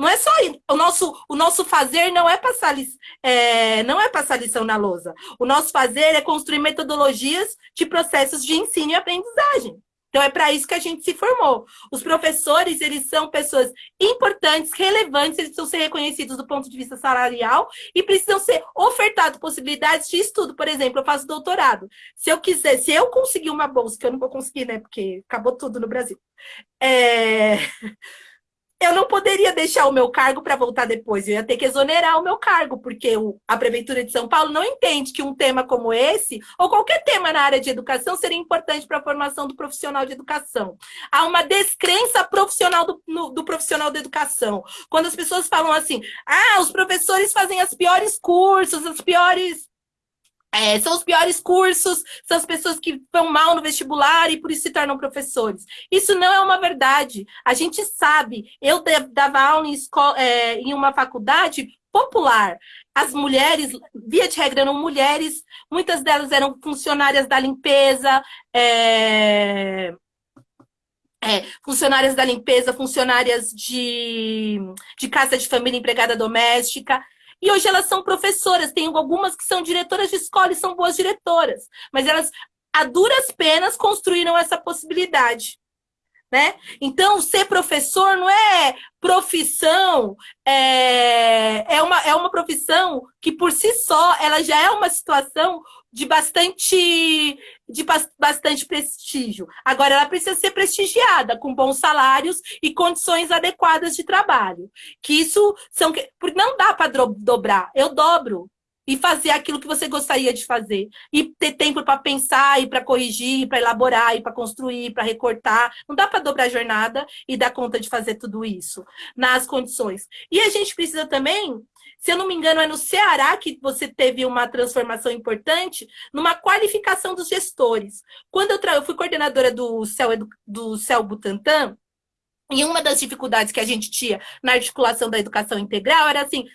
Não é só. O nosso, o nosso fazer não é, passar, é, não é passar lição na lousa. O nosso fazer é construir metodologias de processos de ensino e aprendizagem. Então, é para isso que a gente se formou. Os professores, eles são pessoas importantes, relevantes, eles precisam ser reconhecidos do ponto de vista salarial e precisam ser ofertados possibilidades de estudo. Por exemplo, eu faço doutorado. Se eu quiser, se eu conseguir uma bolsa, que eu não vou conseguir, né, porque acabou tudo no Brasil, é eu não poderia deixar o meu cargo para voltar depois, eu ia ter que exonerar o meu cargo, porque a Prefeitura de São Paulo não entende que um tema como esse, ou qualquer tema na área de educação, seria importante para a formação do profissional de educação. Há uma descrença profissional do, no, do profissional da educação. Quando as pessoas falam assim, ah, os professores fazem as piores cursos, as piores é, são os piores cursos, são as pessoas que vão mal no vestibular e por isso se tornam professores. Isso não é uma verdade. A gente sabe. Eu dava aula em, escola, é, em uma faculdade popular. As mulheres, via de regra, eram mulheres, muitas delas eram funcionárias da limpeza, é, é, funcionárias da limpeza, funcionárias de, de casa de família, empregada doméstica. E hoje elas são professoras, tem algumas que são diretoras de escola e são boas diretoras, mas elas, a duras penas, construíram essa possibilidade. Né? Então, ser professor não é profissão, é, é, uma, é uma profissão que, por si só, ela já é uma situação de bastante, de bastante prestígio. Agora, ela precisa ser prestigiada, com bons salários e condições adequadas de trabalho. Que isso são. Porque não dá para dobrar, eu dobro. e fazer aquilo que você gostaria de fazer. E ter tempo para pensar, e para corrigir, para elaborar, e para construir, para recortar. Não dá para dobrar a jornada e dar conta de fazer tudo isso nas condições. E a gente precisa também se eu não me engano, é no Ceará que você teve uma transformação importante numa qualificação dos gestores. Quando eu, eu fui coordenadora do CEL, do CEL Butantan, e uma das dificuldades que a gente tinha na articulação da educação integral era assim,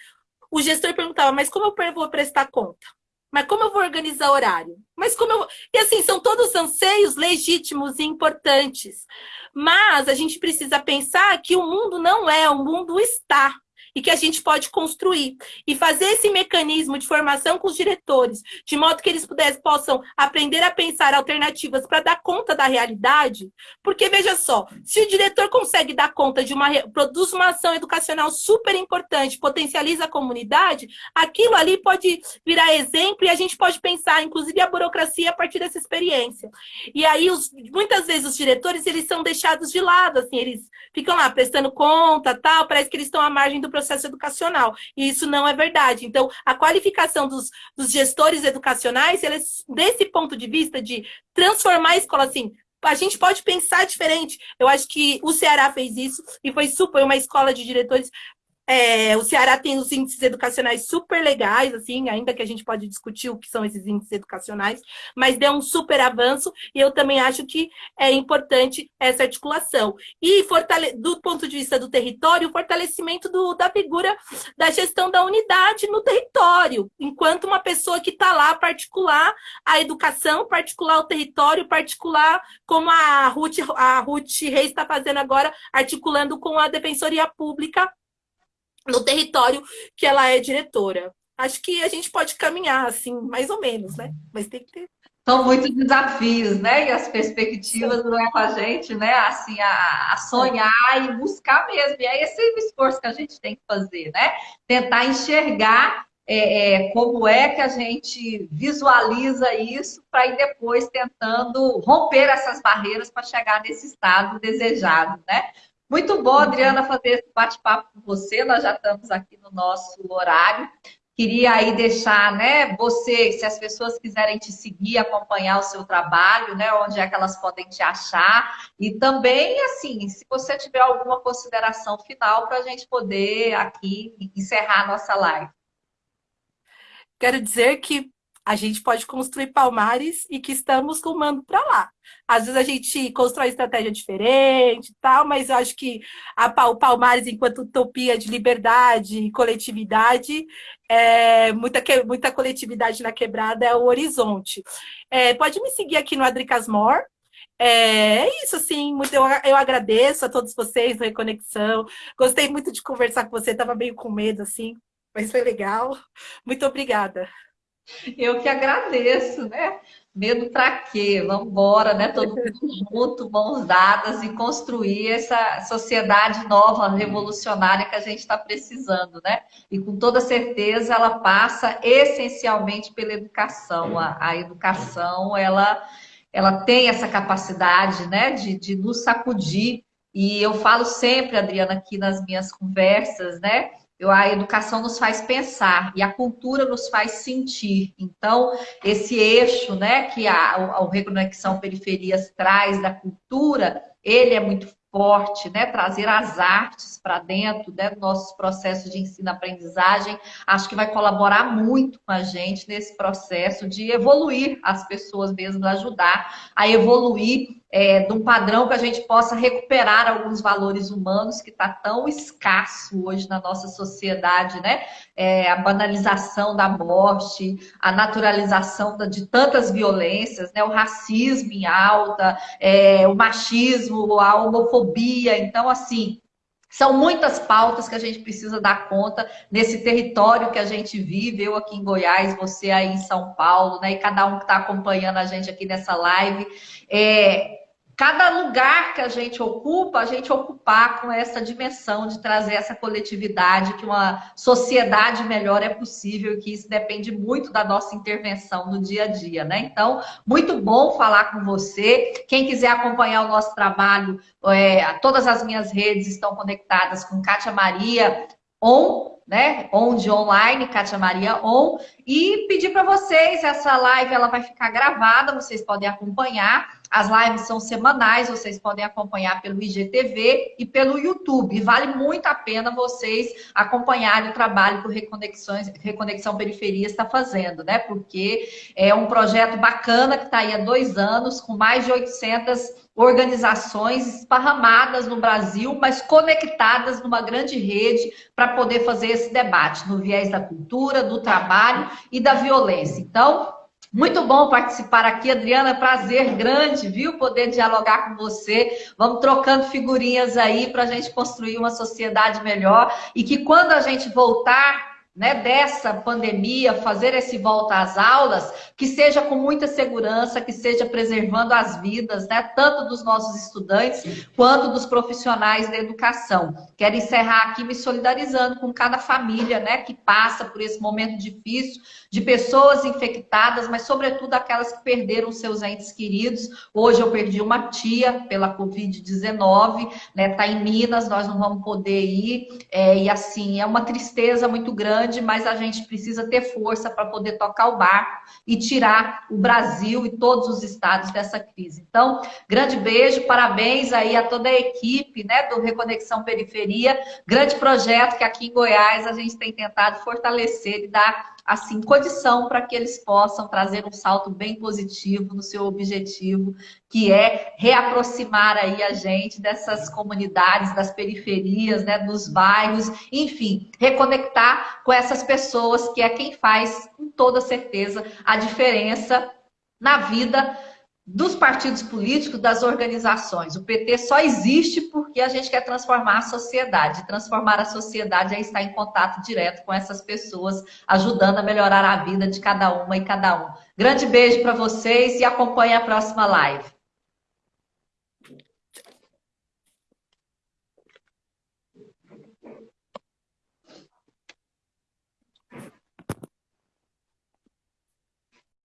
o gestor perguntava, mas como eu vou prestar conta? Mas como eu vou organizar horário? Mas como eu... E assim, são todos anseios legítimos e importantes. Mas a gente precisa pensar que o mundo não é, o mundo está e que a gente pode construir. E fazer esse mecanismo de formação com os diretores, de modo que eles pudessem, possam aprender a pensar alternativas para dar conta da realidade. Porque, veja só, se o diretor consegue dar conta de uma... produz uma ação educacional super importante, potencializa a comunidade, aquilo ali pode virar exemplo e a gente pode pensar, inclusive, a burocracia a partir dessa experiência. E aí, os, muitas vezes, os diretores, eles são deixados de lado, assim, eles ficam lá prestando conta, tal, parece que eles estão à margem do processo processo educacional. E isso não é verdade. Então, a qualificação dos, dos gestores educacionais, eles, desse ponto de vista de transformar a escola assim, a gente pode pensar diferente. Eu acho que o Ceará fez isso e foi super uma escola de diretores é, o Ceará tem os índices educacionais super legais, assim, ainda que a gente pode discutir o que são esses índices educacionais, mas deu um super avanço e eu também acho que é importante essa articulação. E do ponto de vista do território, o fortalecimento do, da figura da gestão da unidade no território, enquanto uma pessoa que está lá particular a educação, particular o território, particular como a Ruth, a Ruth Reis está fazendo agora, articulando com a Defensoria Pública no território que ela é diretora. Acho que a gente pode caminhar assim, mais ou menos, né? Mas tem que ter. São muitos desafios, né? E as perspectivas não é com a gente, né? Assim, a, a sonhar e buscar mesmo. E é esse o esforço que a gente tem que fazer, né? Tentar enxergar é, é, como é que a gente visualiza isso para ir depois tentando romper essas barreiras para chegar nesse estado desejado, né? Muito bom, Adriana, fazer esse bate-papo com você. Nós já estamos aqui no nosso horário. Queria aí deixar, né, você, se as pessoas quiserem te seguir, acompanhar o seu trabalho, né, onde é que elas podem te achar. E também, assim, se você tiver alguma consideração final para a gente poder aqui encerrar a nossa live. Quero dizer que a gente pode construir palmares e que estamos rumando para lá. Às vezes a gente constrói estratégia diferente e tal, mas eu acho que a, o Palmares, enquanto utopia de liberdade e coletividade, é, muita, muita coletividade na quebrada é o horizonte. É, pode me seguir aqui no Adricasmor, é, é isso, muito, eu, eu agradeço a todos vocês da Reconexão. Gostei muito de conversar com você, estava meio com medo, assim, mas foi legal. Muito obrigada. Eu que agradeço, né? Medo para quê? Vamos embora, né? Todo mundo junto, mãos dadas e construir essa sociedade nova, revolucionária que a gente está precisando, né? E com toda certeza ela passa essencialmente pela educação. A, a educação, ela, ela tem essa capacidade, né? De, de nos sacudir. E eu falo sempre, Adriana, aqui nas minhas conversas, né? A educação nos faz pensar e a cultura nos faz sentir. Então, esse eixo né, que a, a Reconexão Periferias traz da cultura, ele é muito forte, né? trazer as artes para dentro né, dos nossos processos de ensino-aprendizagem, acho que vai colaborar muito com a gente nesse processo de evoluir as pessoas mesmo, ajudar a evoluir é, de um padrão que a gente possa recuperar alguns valores humanos que está tão escasso hoje na nossa sociedade, né? É, a banalização da morte, a naturalização de tantas violências, né? O racismo em alta, é, o machismo, a homofobia. Então, assim, são muitas pautas que a gente precisa dar conta nesse território que a gente vive, eu aqui em Goiás, você aí em São Paulo, né? E cada um que está acompanhando a gente aqui nessa live. É, cada lugar que a gente ocupa, a gente ocupar com essa dimensão de trazer essa coletividade, que uma sociedade melhor é possível e que isso depende muito da nossa intervenção no dia a dia, né? Então, muito bom falar com você. Quem quiser acompanhar o nosso trabalho, é, todas as minhas redes estão conectadas com Kátia Maria On né? Onde online, Kátia Maria On, e pedir para vocês, essa live ela vai ficar gravada, vocês podem acompanhar. As lives são semanais, vocês podem acompanhar pelo IGTV e pelo YouTube. Vale muito a pena vocês acompanharem o trabalho que o Reconexões, Reconexão Periferia está fazendo, né? Porque é um projeto bacana que está aí há dois anos, com mais de 800 organizações esparramadas no Brasil, mas conectadas numa grande rede para poder fazer esse debate no viés da cultura, do trabalho e da violência. Então, muito bom participar aqui, Adriana. Prazer grande, viu? Poder dialogar com você. Vamos trocando figurinhas aí para a gente construir uma sociedade melhor e que quando a gente voltar né, dessa pandemia, fazer esse volta às aulas, que seja com muita segurança, que seja preservando as vidas, né, tanto dos nossos estudantes quanto dos profissionais da educação. Quero encerrar aqui me solidarizando com cada família, né, que passa por esse momento difícil, de pessoas infectadas, mas sobretudo aquelas que perderam seus entes queridos. Hoje eu perdi uma tia pela Covid-19, né, tá em Minas, nós não vamos poder ir, é, e assim, é uma tristeza muito grande grande, mas a gente precisa ter força para poder tocar o barco e tirar o Brasil e todos os estados dessa crise. Então, grande beijo, parabéns aí a toda a equipe né, do Reconexão Periferia, grande projeto que aqui em Goiás a gente tem tentado fortalecer e dar assim, condição para que eles possam trazer um salto bem positivo no seu objetivo, que é reaproximar aí a gente dessas comunidades, das periferias, né, dos bairros, enfim, reconectar com essas pessoas que é quem faz, com toda certeza, a diferença na vida dos partidos políticos, das organizações. O PT só existe porque a gente quer transformar a sociedade. Transformar a sociedade é estar em contato direto com essas pessoas, ajudando a melhorar a vida de cada uma e cada um. Grande beijo para vocês e acompanhe a próxima live.